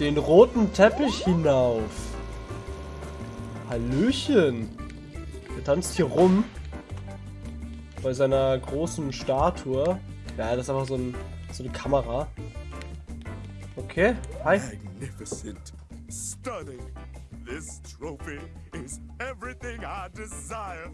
den roten Teppich hinauf. Hallöchen. Er tanzt hier rum. Bei seiner großen Statue. Ja, das ist einfach so, ein, so eine Kamera. Okay, hi. Magnificent. Stunning. This trophy is everything I desire.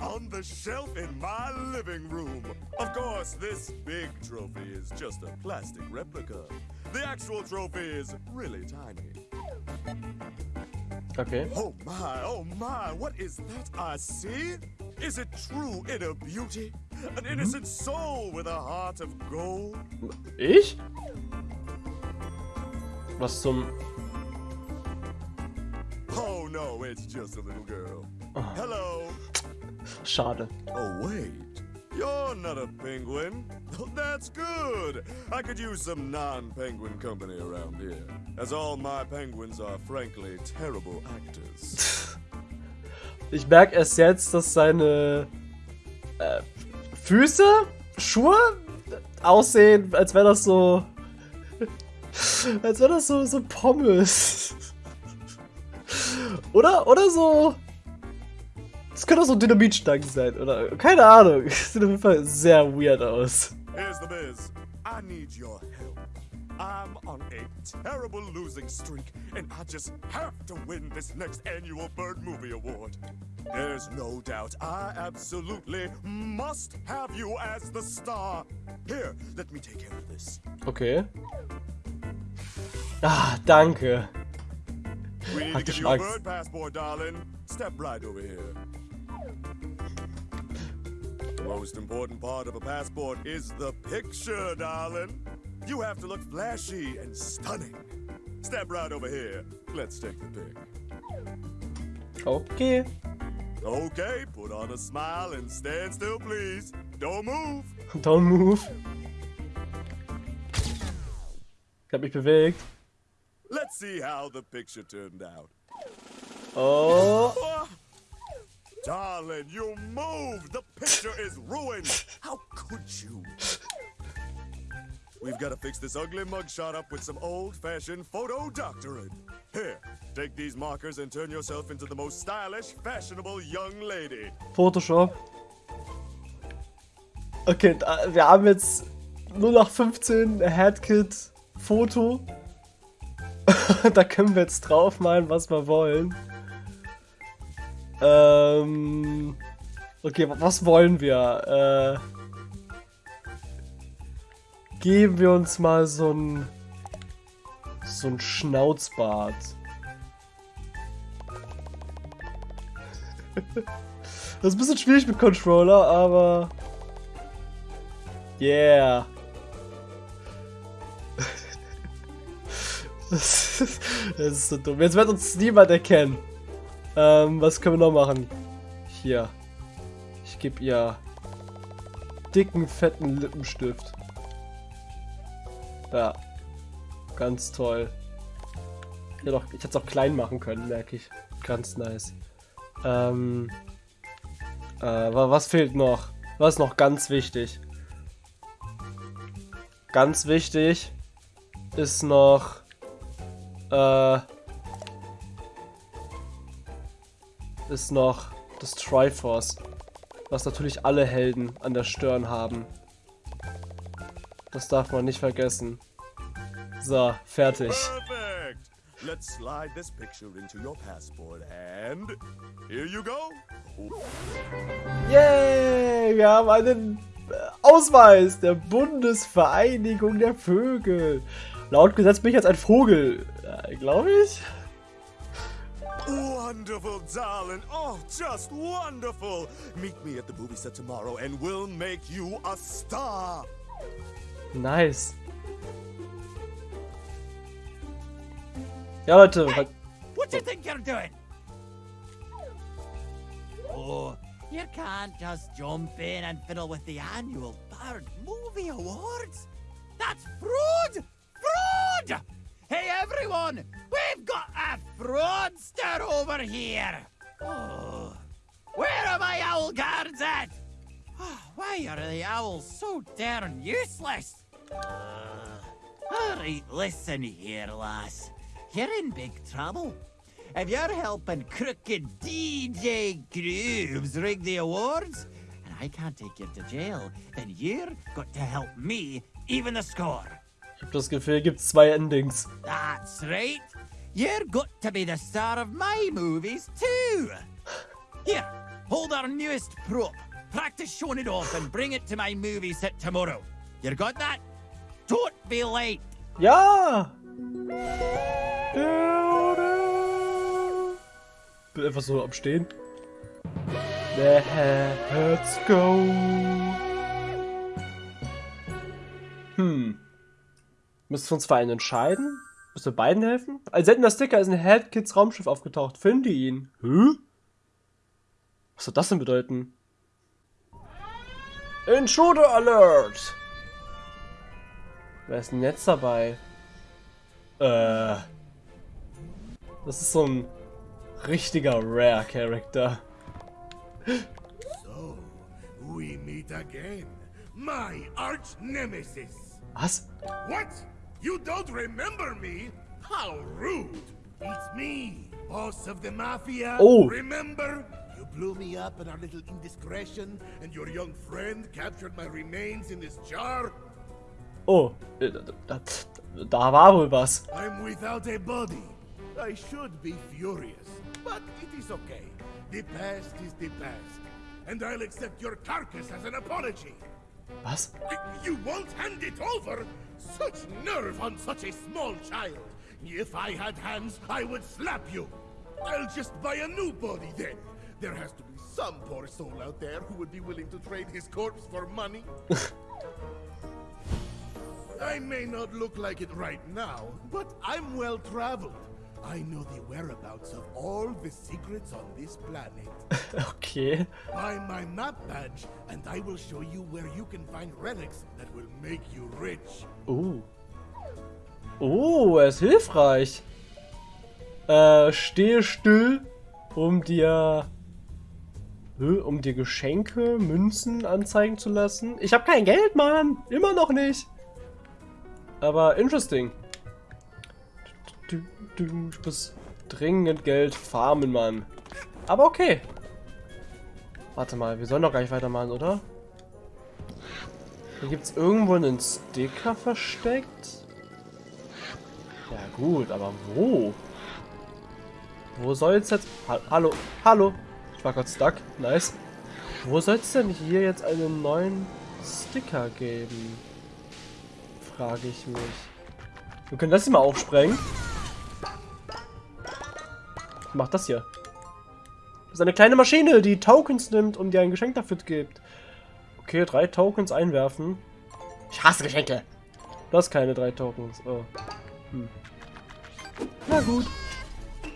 On the shelf in my living room. Of course, this big trophy is just a plastic replica. The actual trophy is really tiny. Okay. Oh my, oh my, what is that I see? Is it true inner beauty? An hmm? innocent soul with a heart of gold? Ich? Was zum... Oh no, it's just a little girl. Ah. Hello. Schade. Oh wait, you're not a penguin. That's good. I could use some non-penguin company around here, as all my penguins are frankly terrible actors. Ich merke erst jetzt, dass seine äh, Füße, Schuhe aussehen, als wäre das so. als wäre das so, so Pommes. Oder, oder so. Das könnte auch so Dynamitstangen sein, oder? Keine Ahnung. Sieht auf jeden Fall sehr weird aus. Here's the biz. I need your help. I'm on a terrible losing streak, and I just have to win this next annual Bird Movie Award. There's no doubt I absolutely must have you as the star. Here, let me take care of this. Okay. Ah, danke. We need Hatte to give you a bird passport, darling. Step right over here. Most important part of a passport is the picture, darling. You have to look flashy and stunning. Step right over here. Let's take the pic. Okay. Okay, put on a smile and stand still, please. Don't move. Don't move. Ich hab mich bewegt. Let's see how the picture turned out. Oh. Darling, you moved! The picture is ruined! How could you? We've got to fix this ugly mugshot up with some old-fashioned photo doctoring. Here, take these markers and turn yourself into the most stylish, fashionable young lady. Photoshop. Okay, da, wir haben jetzt nur noch 15 Headkit Foto. da können wir jetzt draufmalen, was wir wollen. Ähm. Okay, wa- was wollen wir? Äh. Geben wir uns mal so ein. So ein Schnauzbart. Das ist ein bisschen schwierig mit Controller, aber. Yeah. Das ist, das ist so dumm. Jetzt wird uns niemand erkennen. Ähm, was können wir noch machen? Hier. Ich gebe ihr dicken, fetten Lippenstift. Ja. Ganz toll. Ja, doch, ich hätte es auch klein machen können, merke ich. Ganz nice. Ähm. Äh, wa- was fehlt noch? Was ist noch ganz wichtig? Ganz wichtig ist noch. Äh. Ist noch das Triforce. Was natürlich alle Helden an der Stirn haben. Das darf man nicht vergessen. So, fertig. Perfect! Let's slide this picture into your passport and here you go. Yay! Wir haben einen äh, Ausweis der Bundesvereinigung der Vögel. Laut Gesetz bin ich jetzt ein Vogel, äh, glaube ich. Wonderful, darling. Oh, just wonderful. Meet me at the movie set tomorrow and we'll make you a star. Nice. Ja, Leute, halt- What do you think you're doing? Oh, you can't just jump in and fiddle with the annual Bird Movie Awards. That's fraud! Fraud! Hey, everyone! We've got a fraudster over here! Oh, where are my owl guards at? Oh, why are the owls so darn useless? Ugh. All right, listen here, lass. You're in big trouble. If you're helping crooked DJ Grooves rig the awards, and I can't take you to jail, then you're got to help me even the score. Ich habe das Gefühl, gibt zwei Endings. That's right. You're got to be the star of my movies too. Here, hold our newest prop. Practice showing it off and bring it to my movie set tomorrow. You got that? Don't be late. Ja! Bin einfach so am Stehen. Let's go! Hm. Müssen wir uns für einen entscheiden? Müssen wir beiden helfen? Als hätten der Sticker ist ein Headkids Raumschiff aufgetaucht. Finde ihn. Hä? Was soll das denn bedeuten? Intruder Alert! Wer ist denn jetzt dabei? Äh. Das ist so ein richtiger Rare-Charakter. So, we meet again. My arch nemesis. Was? What? You don't remember me? How rude. It's me, boss of the mafia. Oh. Remember? You blew me up in our little indiscretion, and your young friend captured my remains in this jar? Oh, äh, da, da, da war wohl was. I'm without a body. I should be furious, but it is okay. The past is the past, and I'll accept your carcass as an apology. Was? You won't hand it over? Such nerve on such a small child. If I had hands, I would slap you. I'll just buy a new body then. There has to be some poor soul out there who would be willing to trade his corpse for money. I may not look like it right now, but I'm well traveled. I know the whereabouts of all the secrets on this planet. Okay. Buy my map badge, and I will show you where you can find relics that will make you rich. Oh. Oh, er ist hilfreich. Äh, stehe still, um dir um dir Geschenke, Münzen anzeigen zu lassen. Ich habe kein Geld, Mann. Immer noch nicht. Aber interesting. Du, du, du, Ich muss dringend Geld farmen, Mann. Aber okay. Warte mal, wir sollen doch gar nicht weitermachen, oder? Hier gibt es irgendwo einen Sticker versteckt. Ja gut, aber wo? Wo soll es jetzt... Ha hallo, hallo. Ich war gerade stuck. Nice. Wo soll es denn hier jetzt einen neuen Sticker geben? Frage ich mich. Wir können das hier mal aufsprengen. Macht das hier? Das ist eine kleine Maschine, die Tokens nimmt und dir ein Geschenk dafür gibt. Okay, drei Tokens einwerfen. Ich hasse Geschenke. Du hast keine drei Tokens. Oh. Hm. Na gut.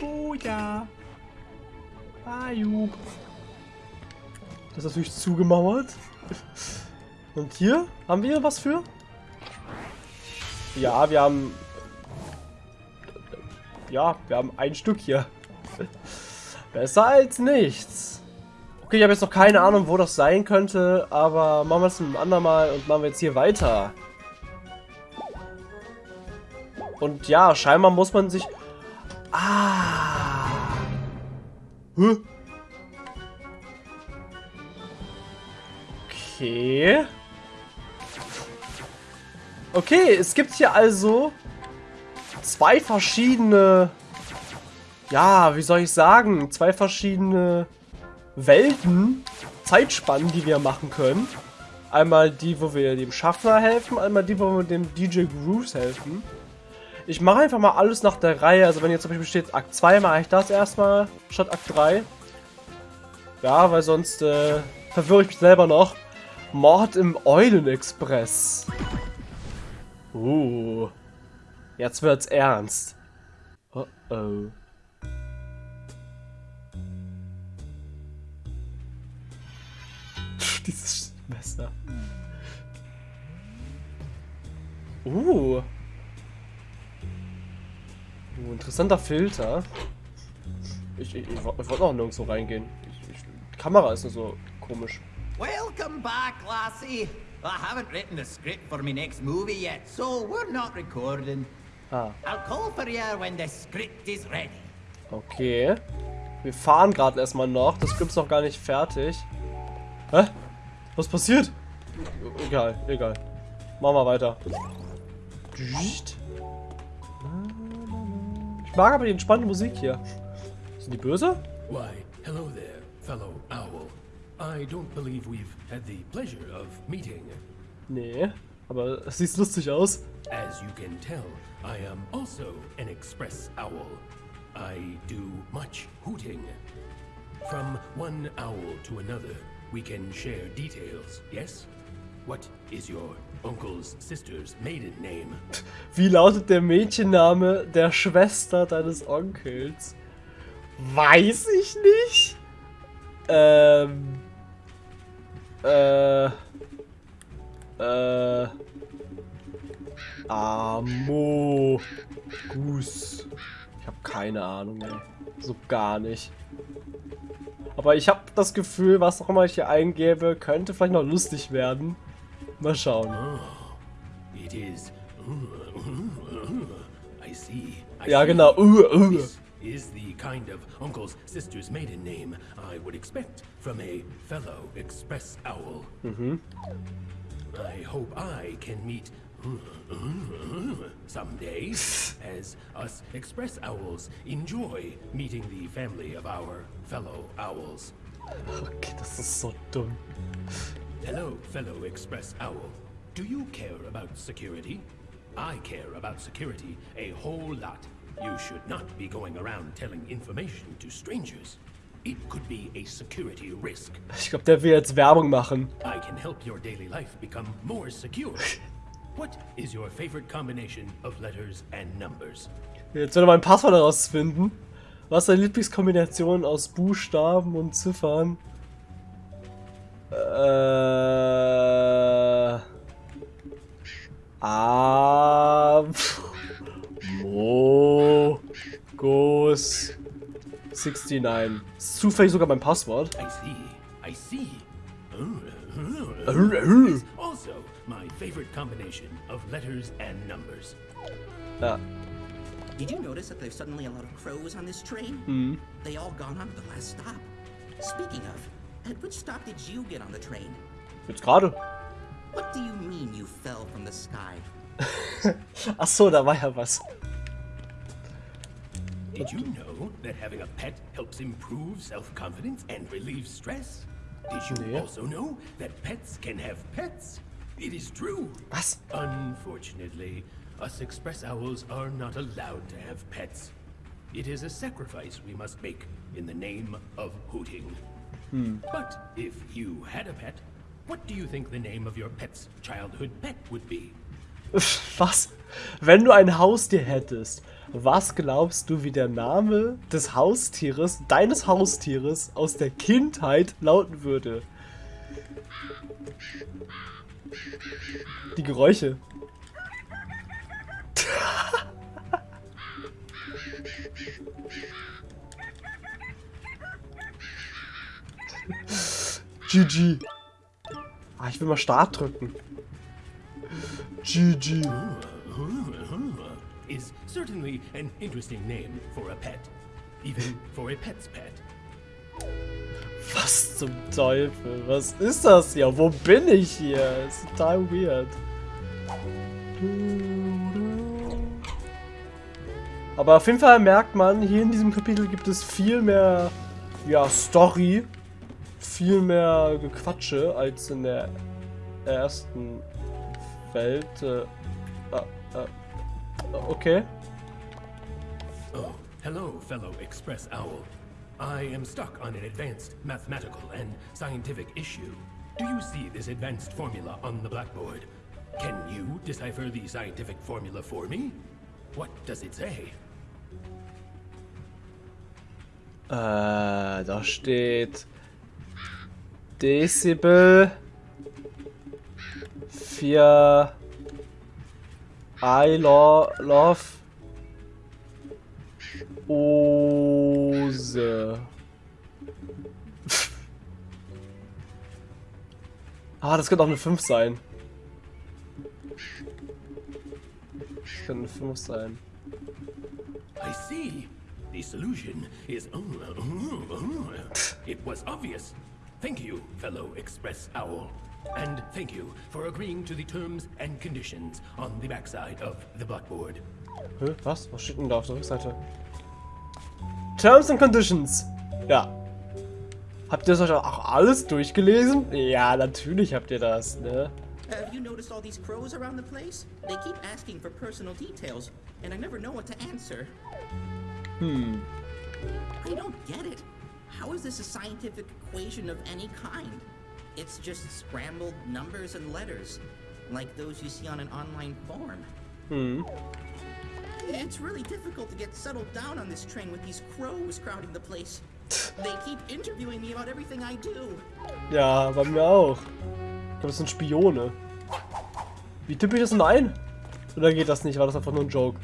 Oh ja. Ayub. Das ist natürlich zugemauert. Und hier? Haben wir was für? Ja, wir haben... Ja, wir haben ein Stück hier. Besser als nichts. Okay, ich habe jetzt noch keine Ahnung, wo das sein könnte, aber machen wir es ein andermal und machen wir jetzt hier weiter. Und ja, scheinbar muss man sich... Ah. Hä? Okay. Okay, es gibt hier also zwei verschiedene, ja, wie soll ich sagen, zwei verschiedene Welten, Zeitspannen, die wir machen können. Einmal die, wo wir dem Schaffner helfen, einmal die, wo wir dem DJ Grooves helfen. Ich mache einfach mal alles nach der Reihe. Also wenn jetzt zum Beispiel steht Akt 2, mache ich das erstmal statt Akt 3. Ja, weil sonst äh, verwirre ich mich selber noch. Mord im Eulenexpress. Uh. Jetzt wird's ernst. Oh oh. Dieses Messer. Uh. Uh, interessanter Filter. Ich, ich, ich, wollte noch nirgendwo reingehen. Ich, ich, die Kamera ist nur so komisch. Welcome back, lassie. I haven't written the script for my next movie yet, so we're not recording. Ah, I'll call for you when the script is ready. okay. Wir fahren gerade erstmal noch. Das Skript ist noch gar nicht fertig. Hä? Was passiert? Egal, egal. Machen wir weiter. Ich mag aber die entspannte Musik hier. Sind die böse? Why, hello there, fellow owl. I don't believe we've had the pleasure of meeting. Nee, aber es sieht lustig aus. As you can tell, I am also an express owl. I do much hooting. From one owl to another, we can share details, yes? What is your uncle's sister's maiden name? Wie lautet der Mädchenname der Schwester deines Onkels? Weiß ich nicht. Ähm. Äh. Äh. Amo. Gus. Ich habe keine Ahnung, ey. So gar nicht. Aber ich habe das Gefühl, was auch immer ich hier eingebe, könnte vielleicht noch lustig werden. Mal schauen. It is. I see. I Ja, see. genau. Uh, uh. This is the kind of uncle's sister's maiden name I would expect from a fellow express owl. I hope I can meet someday, as us express owls enjoy meeting the family of our fellow owls. Okay, das ist so dumm. Hello, fellow Express Owl. Do you care about security? I care about security a whole lot. You should not be going around telling information to strangers. It could be a security risk. Ich glaube, der will jetzt Werbung machen. I can help your daily life become more secure. What is your favorite combination of letters and numbers? Jetzt er mein Passwort herausfinden. Was ist deine Lieblingskombination aus Buchstaben und Ziffern? Äh. A. Mo. Gos. 69. Ist zufällig sogar mein Passwort. I see. I see. Äh, Is also my favorite combination of letters and numbers. Ja. Did you notice that there's suddenly a lot of crows on this train? They all gone on to the last stop. Speaking of, at which stop did you get on the train? Jetzt gerade. What do you mean you fell from the sky? Ach so, da war ja was. Did you know that having a pet helps improve self-confidence and relieve stress? Did you Yeah. also know that pets can have pets? It is true. Was? Unfortunately, us express owls are not allowed to have pets. It is a sacrifice we must make in the name of hooting. But if you had a pet, what do you think the name of your pet's childhood pet would be? Was? Wenn du ein Haustier hättest, was glaubst du, wie der Name des Haustieres, deines Haustieres aus der Kindheit lauten würde? Die Geräusche. GG. Ah, ich will mal Start drücken. GG. Is certainly an interesting name for a pet. Even for a pet's pet. Was zum Teufel? Was ist das hier? Wo bin ich hier? ist total weird. Aber auf jeden Fall merkt man, hier in diesem Kapitel gibt es viel mehr ja, Story, viel mehr Gequatsche als in der ersten Welt. Äh, äh, äh, okay. Oh, hello, fellow Express Owl. I am stuck on an advanced mathematical and scientific issue. Do you see this advanced formula on the blackboard? Can you decipher the scientific formula for me? What does it say? Äh, da steht Dezibel für I lo ist... Ah, das könnte auch eine 5 sein. Das könnte eine 5 sein. I see. The solution is... Oh, oh, oh, oh. It was obvious. Thank you, fellow Express Owl. And thank you for agreeing to the terms and conditions on the backside of the blackboard. Hä? Was? Was steht denn da auf der Rückseite? Terms and Conditions. Ja. Habt ihr das euch auch alles durchgelesen? Ja, natürlich habt ihr das, ne? Have you noticed all these crows around the place? They keep asking for personal details, and I never know what to answer. Hmm. I don't get it. How is this a scientific equation of any kind? It's just scrambled numbers and letters, like those you see on an online forum. Hm. It's really difficult to get settled down on this train with these crows crowding the place. They keep interviewing me about everything I do. Ja, bei mir auch. Ich glaube, das sind Spione. Wie tippe ich das denn ein? Oder geht das nicht? War das einfach nur ein Joke?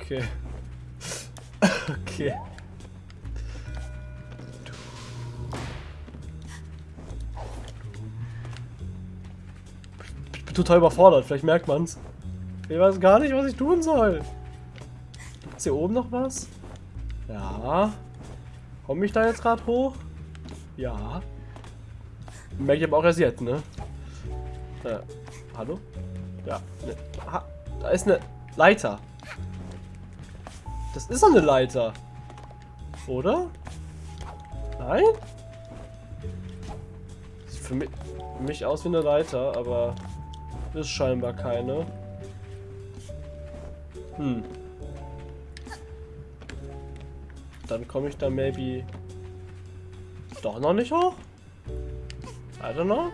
Okay. okay. Ich bin total überfordert, vielleicht merkt man's. Ich weiß gar nicht, was ich tun soll. Ist hier oben noch was? Ja. Komme ich da jetzt gerade hoch? Ja. Merke ich aber auch erst jetzt, ne? Äh, hallo? Ja. Ne, ha, da ist eine Leiter. Das ist doch eine Leiter. Oder? Nein? Sieht für mich, für mich aus wie eine Leiter, aber ist scheinbar keine. Hm. Dann komme ich da maybe doch noch nicht hoch? I don't know.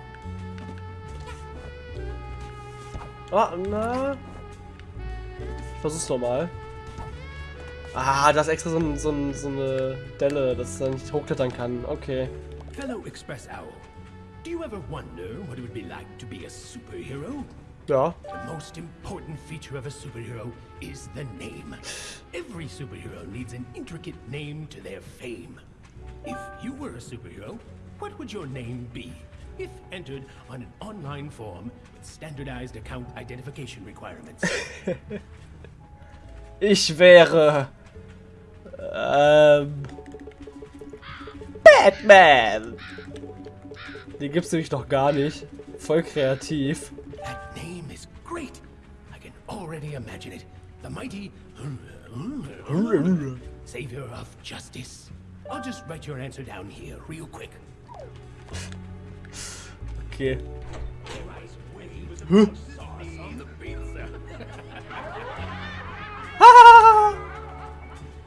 Ah, na. Ich versuch's nochmal. Ah, da ist extra so, so, so eine Delle, dass er nicht hochklettern kann. Okay. Fellow Express Owl, do you ever wonder what it would be like to be a superhero? Ja. The most important feature of a superhero is the name. Every superhero needs an intricate name to their fame. If you were a superhero, what would your name be? If entered on an online form with standardized account identification requirements. Ich wäre. Ähm. Batman! Den gibt's nämlich noch gar nicht. Voll kreativ. Already imagine it. The mighty savior of justice. I'll just write your answer down here real quick. Okay.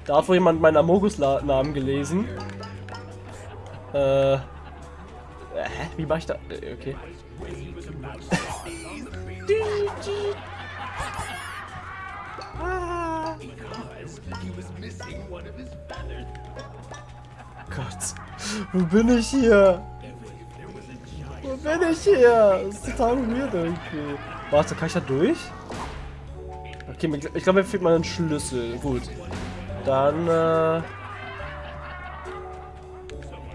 Da hat wohl jemand meinen Amogus-Namen gelesen. Äh. Hä? Wie mach ich da? äh, Okay. Gott. Wo bin ich hier? Wo bin ich hier? Das ist total weird irgendwie. Warte, kann ich da durch? Okay, ich glaube, mir fehlt mal ein Schlüssel. Gut. Dann, äh...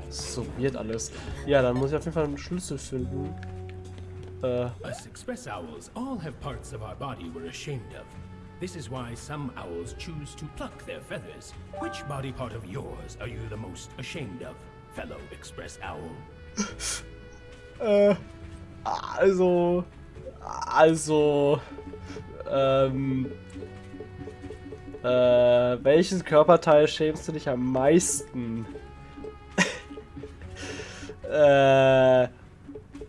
So weird alles. Ja, dann muss ich auf jeden Fall einen Schlüssel finden. Äh, Us express owls all have parts of our body we're ashamed of. This is why some owls choose to pluck their feathers. Which body part of yours are you the most ashamed of, fellow express owl? äh... Also... Also... Ähm... Äh, welches Körperteil schämst du dich am meisten? äh...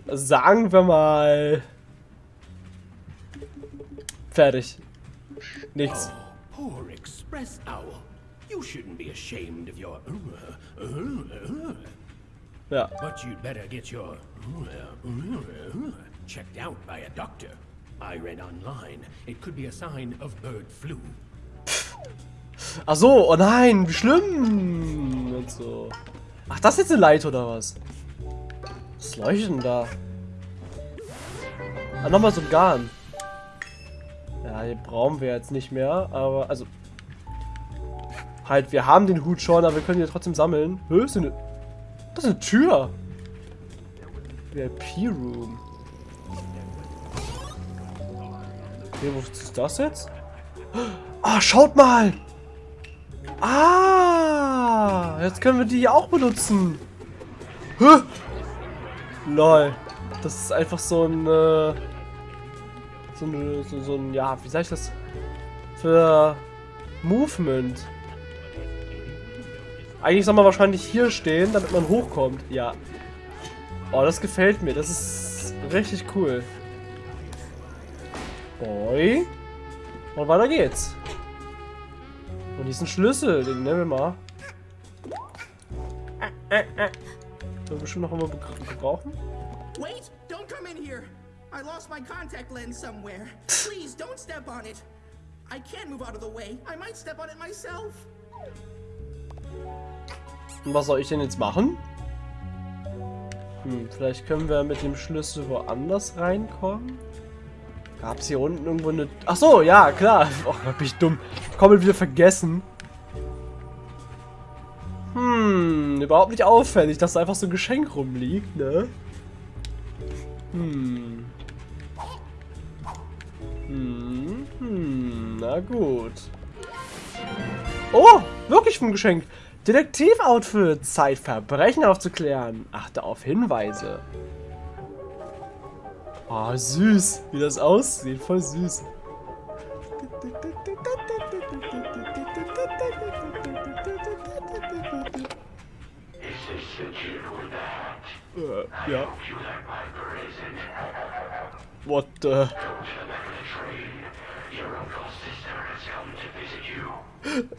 Sagen wir mal... Fertig. Nichts. Oh, poor express owl. You shouldn't be ashamed of your. Ja. But you'd better get your checked out by a doctor. I read online it could be a sign of bird flu. Ach so, oh nein, wie schlimm. Und so. Ach, das ist jetzt eine Leiter oder was? Was leuchtet denn da? Ah, nochmal so ein Garn. Ja, brauchen wir jetzt nicht mehr, aber, also... Halt, wir haben den Hut schon, aber wir können ihn trotzdem sammeln. Hö, ist eine... Das ist eine Tür. VIP-Room. Okay, wo ist das jetzt? Ah, schaut mal! Ah! Jetzt können wir die auch benutzen. Hä? Lol. Das ist einfach so ein... Äh, so, so, so ein... Ja, wie sag ich das? Für Movement. Eigentlich soll man wahrscheinlich hier stehen, damit man hochkommt. Ja. Oh, das gefällt mir. Das ist richtig cool. Boy. Und weiter geht's. Und diesen Schlüssel, den nehmen wir mal. Äh. wir bestimmt noch einmal gebrauchen. Wait! I lost my contact lens somewhere. Please don't step on it. I can't move out of the way. I might step on it myself. Und was soll ich denn jetzt machen? Hm, vielleicht können wir mit dem Schlüssel woanders reinkommen. Gab es hier unten irgendwo eine... Ach so, ja, klar. Oh, bin ich dumm. Komplett wieder vergessen. Hm, überhaupt nicht auffällig, dass da einfach so ein Geschenk rumliegt, ne? Hm. Hm, na gut. Oh, wirklich ein Geschenk. Detektiv-Outfit. Zeit, Verbrechen aufzuklären. Achte auf Hinweise. Oh, süß. Wie das aussieht. Voll süß. Äh, ja. What the...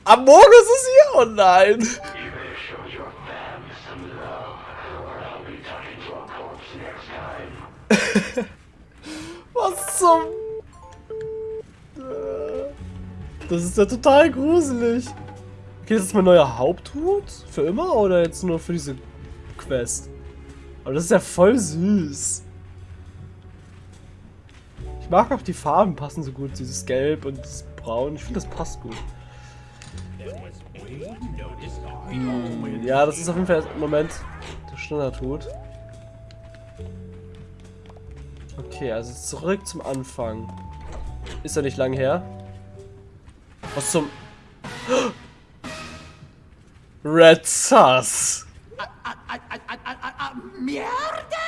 Amogus ist hier? Oh nein. Was zum... Das ist ja total gruselig. Okay, das ist mein neuer Haupthut? Für immer oder jetzt nur für diese Quest? Aber das ist ja voll süß. Ich mag auch die Farben passen so gut. Dieses Gelb und das Braun. Ich finde, das passt gut. Hm, ja, das ist auf jeden Fall im Moment der Standardhut. Okay, also zurück zum Anfang. Ist ja nicht lang her. Was zum... Red Sus. Murder?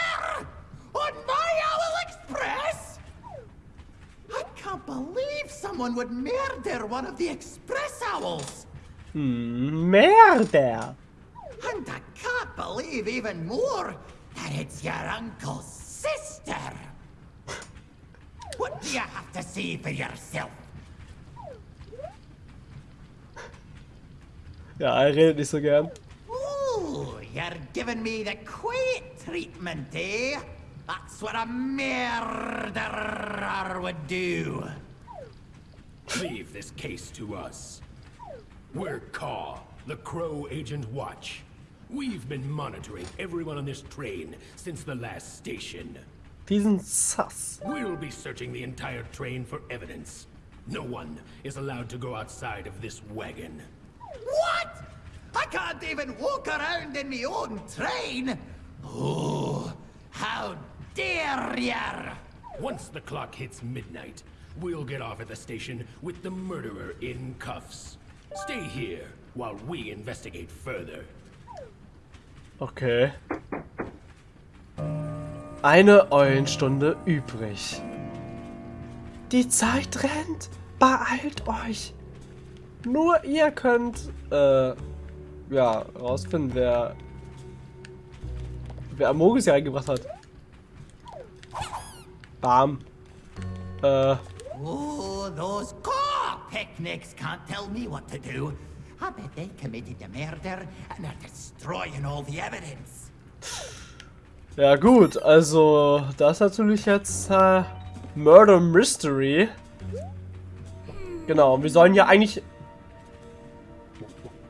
Someone would murder one of the Express Owls. Hmm, murder. And I can't believe even more that it's your uncle's sister. What do you have to say for yourself? Ja, er redet nicht so gern. Ooh, you're giving me the quiet treatment, eh? That's what a murderer would do. Leave this case to us. We're Caw, the Crow Agent Watch. We've been monitoring everyone on this train since the last station. Diesen Sass. We'll be searching the entire train for evidence. No one is allowed to go outside of this wagon. What? I can't even walk around in my own train. Oh, how dare ya! Once the clock hits midnight, we'll get off at the station with the murderer in cuffs. Stay here while we investigate further. Okay. Eine Eulenstunde übrig. Die Zeit rennt. Beeilt euch. Nur ihr könnt, äh, ja, rausfinden, wer, wer Amogus hier reingebracht hat. Bam. Äh, Oh, those car picnics can't tell me what to do. I bet they committed the murder and are destroying all the evidence. ja gut, also, das ist natürlich jetzt, äh, Murder Mystery. Genau, wir sollen ja eigentlich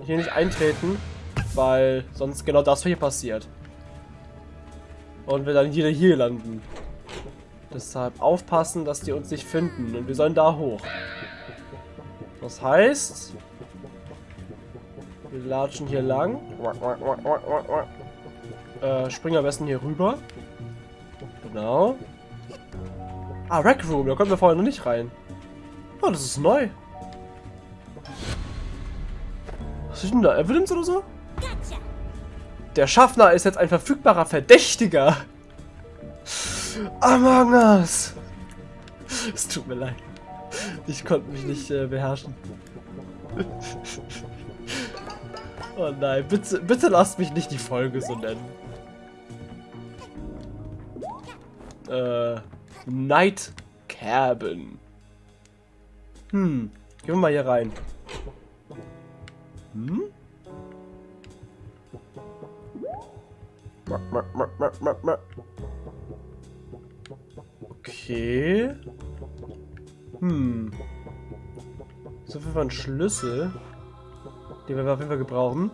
hier nicht eintreten, weil sonst genau das hier passiert. Und wir dann wieder hier landen. Deshalb aufpassen, dass die uns nicht finden. Und wir sollen da hoch. Das heißt... Wir latschen hier lang. Äh, springen am besten hier rüber. Genau. Ah, Rec Room. Da konnten wir vorher noch nicht rein. Oh, das ist neu. Was ist denn da? Evidence oder so? Der Schaffner ist jetzt ein verfügbarer Verdächtiger. Among Us. Es tut mir leid. Ich konnte mich nicht äh, beherrschen. oh nein, bitte, bitte lasst mich nicht die Folge so nennen. Äh, Night Cabin. Hm, gehen wir mal hier rein. Hm? Okay. Hm. So viel von Schlüssel. Den wir auf jeden Fall gebrauchen.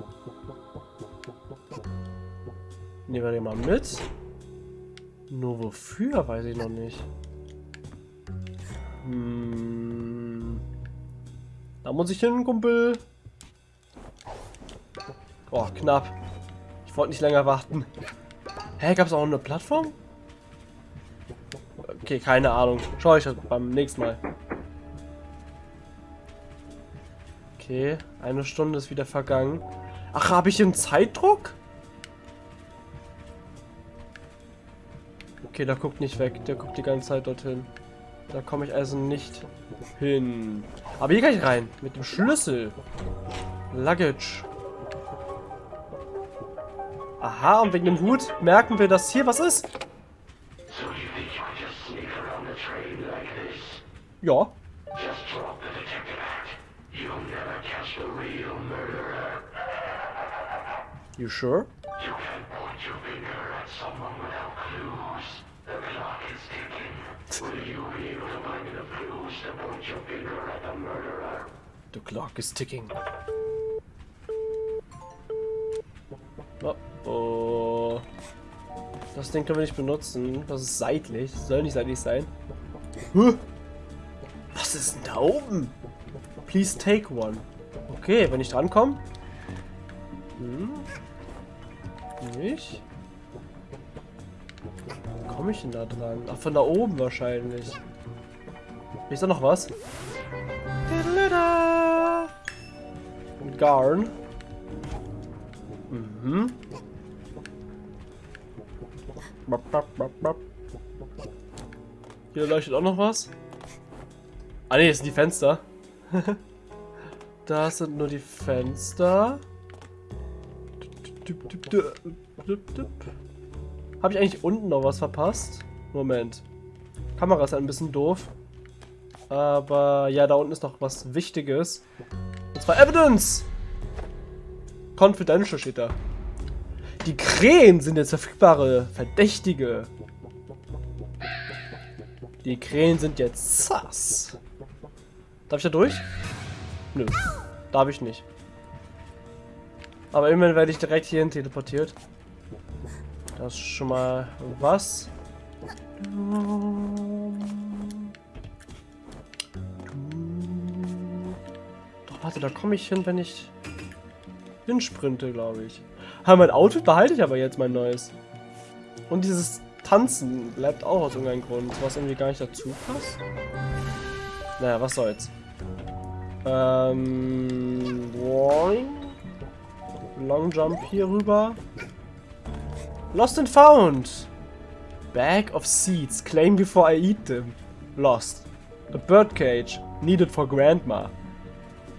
Nehmen wir den mal mit. Nur wofür, weiß ich noch nicht. Hm. Da muss ich hin, Kumpel. Oh, knapp. Ich wollte nicht länger warten. Hä, gab es auch eine Plattform? Okay, keine Ahnung. Schau ich beim nächsten Mal. Okay, eine Stunde ist wieder vergangen. Ach, habe ich einen Zeitdruck? Okay, der guckt nicht weg. Der guckt die ganze Zeit dorthin. Da komme ich also nicht hin. Aber hier kann ich rein. Mit dem Schlüssel. Luggage. Aha, und wegen dem Hut merken wir, dass hier was ist. Ja. You sure? You can point your finger at someone without clues. The clock is ticking. Will you be able to find enough clues to point your finger at the murderer? The clock is ticking. Oh, oh. Das Ding können wir nicht benutzen. Das ist seitlich. Das soll nicht seitlich sein. Huh. Was ist denn da oben? Please take one. Okay, wenn ich drankomme. Hm. Nicht? Wie komme ich denn da dran? Ach, von da oben wahrscheinlich. Ist da noch was? Garn. Mhm. Hier leuchtet auch noch was. Ah ne, das sind die Fenster. das sind nur die Fenster. Habe ich eigentlich unten noch was verpasst? Moment. Kamera ist ein bisschen doof. Aber ja, da unten ist noch was Wichtiges. Und zwar Evidence! Confidential steht da. Die Krähen sind jetzt verfügbare Verdächtige. Die Krähen sind jetzt sass. Darf ich da durch? Nö. Darf ich nicht. Aber immerhin werde ich direkt hierhin teleportiert. Das ist schon mal was. Doch, warte, da komme ich hin, wenn ich hinsprinte, glaube ich. Aber mein Outfit behalte ich aber jetzt, mein neues. Und dieses Tanzen bleibt auch aus irgendeinem Grund, was irgendwie gar nicht dazu passt. Naja, was soll's. Ähm, boing. Long Jump hier rüber. Lost and found. Bag of seeds. Claim before I eat them. Lost. A birdcage. Needed for grandma.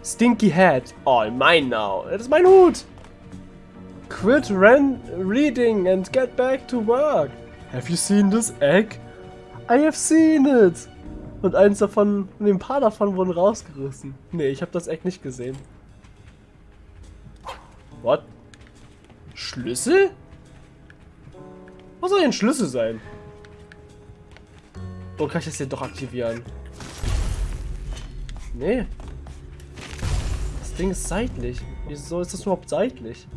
Stinky hat. All mine now. Das ist mein Hut. Quit reading and get back to work. Have you seen this egg? I have seen it. Und eins davon, und ein paar davon wurden rausgerissen. Nee, ich habe das Egg nicht gesehen. What? Schlüssel? Was soll denn Schlüssel sein? Oh, kann ich das hier doch aktivieren? Nee. Das Ding ist seitlich. Wieso ist das überhaupt seitlich?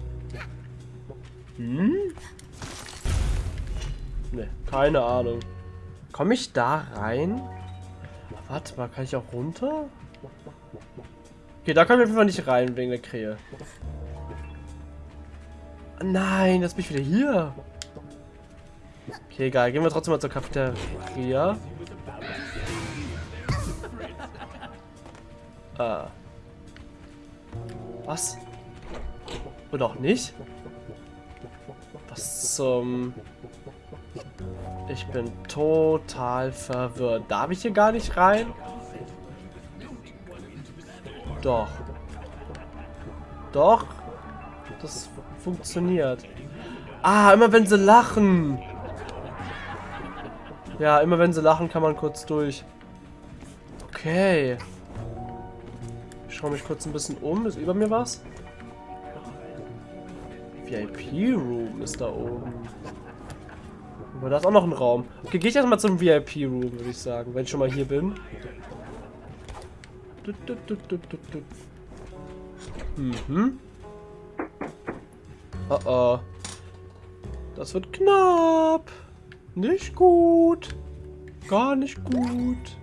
Hm? Ne, keine Ahnung. Komme ich da rein? Warte mal, kann ich auch runter? Okay, da kann ich einfach nicht rein wegen der Krähe. Nein, jetzt bin ich wieder hier. Okay, egal. Gehen wir trotzdem mal zur Cafeteria. Ah. Was? Oder auch nicht? Was zum... Ich bin total verwirrt. Darf ich hier gar nicht rein? Doch. Doch. Das funktioniert. Ah, immer wenn sie lachen. Ja, immer wenn sie lachen, kann man kurz durch. Okay. Ich schaue mich kurz ein bisschen um. Ist über mir was? VIP-Room ist da oben. Aber da ist auch noch ein Raum. Okay, gehe ich erstmal zum VIP-Room, würde ich sagen, wenn ich schon mal hier bin. Mhm. Oh oh. Das wird knapp. Nicht gut. Gar nicht gut.